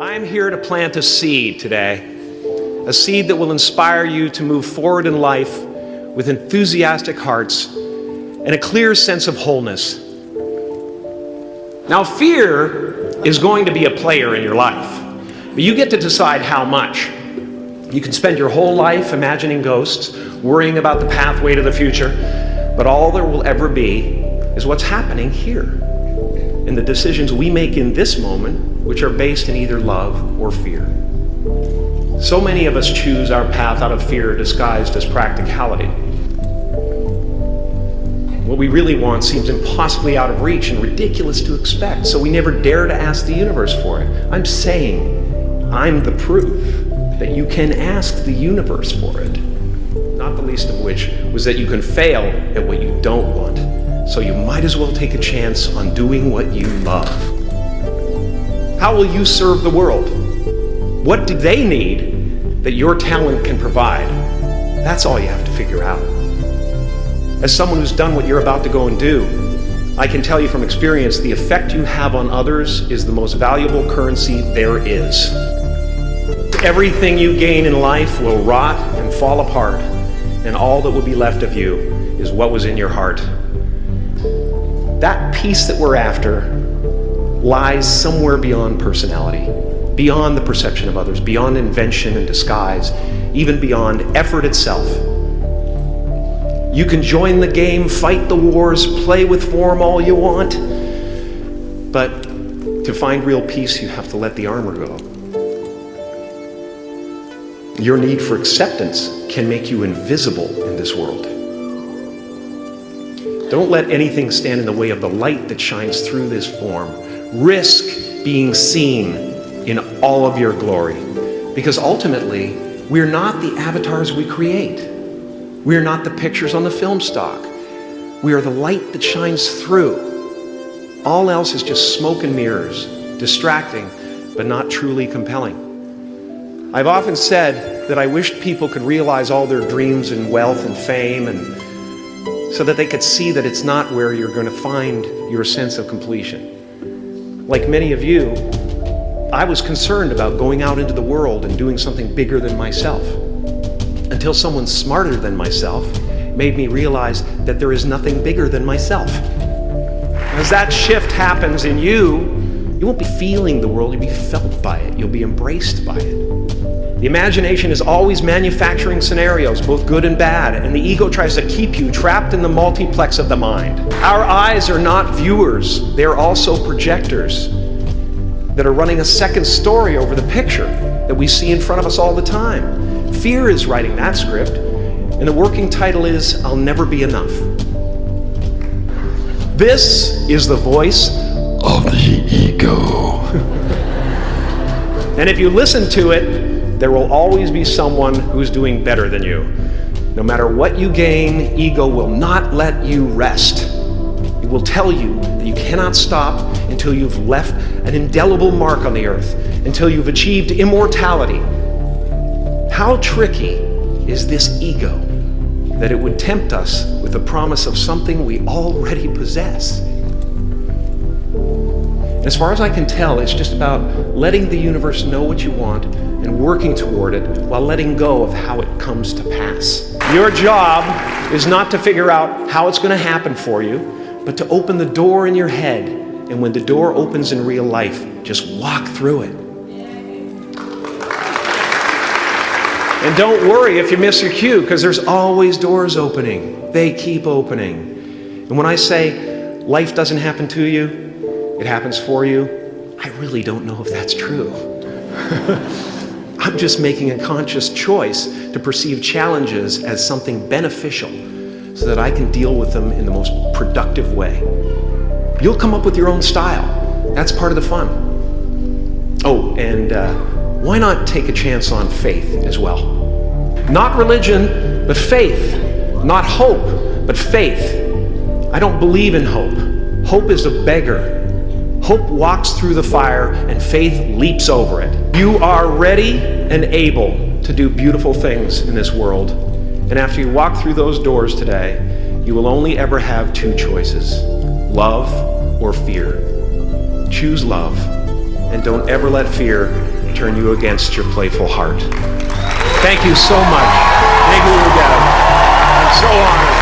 I'm here to plant a seed today, a seed that will inspire you to move forward in life with enthusiastic hearts and a clear sense of wholeness. Now, fear is going to be a player in your life, but you get to decide how much. You can spend your whole life imagining ghosts, worrying about the pathway to the future, but all there will ever be is what's happening here and the decisions we make in this moment, which are based in either love or fear. So many of us choose our path out of fear disguised as practicality. What we really want seems impossibly out of reach and ridiculous to expect, so we never dare to ask the universe for it. I'm saying I'm the proof that you can ask the universe for it. Not the least of which was that you can fail at what you don't want. So you might as well take a chance on doing what you love. How will you serve the world? What do they need that your talent can provide? That's all you have to figure out. As someone who's done what you're about to go and do, I can tell you from experience the effect you have on others is the most valuable currency there is. Everything you gain in life will rot and fall apart, and all that will be left of you is what was in your heart. That peace that we're after lies somewhere beyond personality, beyond the perception of others, beyond invention and disguise, even beyond effort itself. You can join the game, fight the wars, play with form all you want, but to find real peace, you have to let the armor go. Your need for acceptance can make you invisible in this world. Don't let anything stand in the way of the light that shines through this form. Risk being seen in all of your glory. Because ultimately, we're not the avatars we create. We're not the pictures on the film stock. We are the light that shines through. All else is just smoke and mirrors, distracting, but not truly compelling. I've often said that I wished people could realize all their dreams and wealth and fame and so that they could see that it's not where you're going to find your sense of completion. Like many of you, I was concerned about going out into the world and doing something bigger than myself until someone smarter than myself made me realize that there is nothing bigger than myself. As that shift happens in you, you won't be feeling the world, you'll be felt by it, you'll be embraced by it. The imagination is always manufacturing scenarios, both good and bad, and the ego tries to keep you trapped in the multiplex of the mind. Our eyes are not viewers, they are also projectors that are running a second story over the picture that we see in front of us all the time. Fear is writing that script, and the working title is I'll Never Be Enough. This is the voice of the ego. and if you listen to it, there will always be someone who's doing better than you. No matter what you gain, ego will not let you rest. It will tell you that you cannot stop until you've left an indelible mark on the earth, until you've achieved immortality. How tricky is this ego that it would tempt us with the promise of something we already possess? As far as I can tell, it's just about letting the universe know what you want and working toward it while letting go of how it comes to pass. Your job is not to figure out how it's going to happen for you, but to open the door in your head. And when the door opens in real life, just walk through it. And don't worry if you miss your cue, because there's always doors opening. They keep opening. And when I say life doesn't happen to you, it happens for you, I really don't know if that's true. I'm just making a conscious choice to perceive challenges as something beneficial so that I can deal with them in the most productive way. You'll come up with your own style. That's part of the fun. Oh, and uh, why not take a chance on faith as well? Not religion, but faith. Not hope, but faith. I don't believe in hope. Hope is a beggar. Hope walks through the fire and faith leaps over it. You are ready and able to do beautiful things in this world. And after you walk through those doors today, you will only ever have two choices, love or fear. Choose love and don't ever let fear turn you against your playful heart. Thank you so much. Negu it I'm so honored.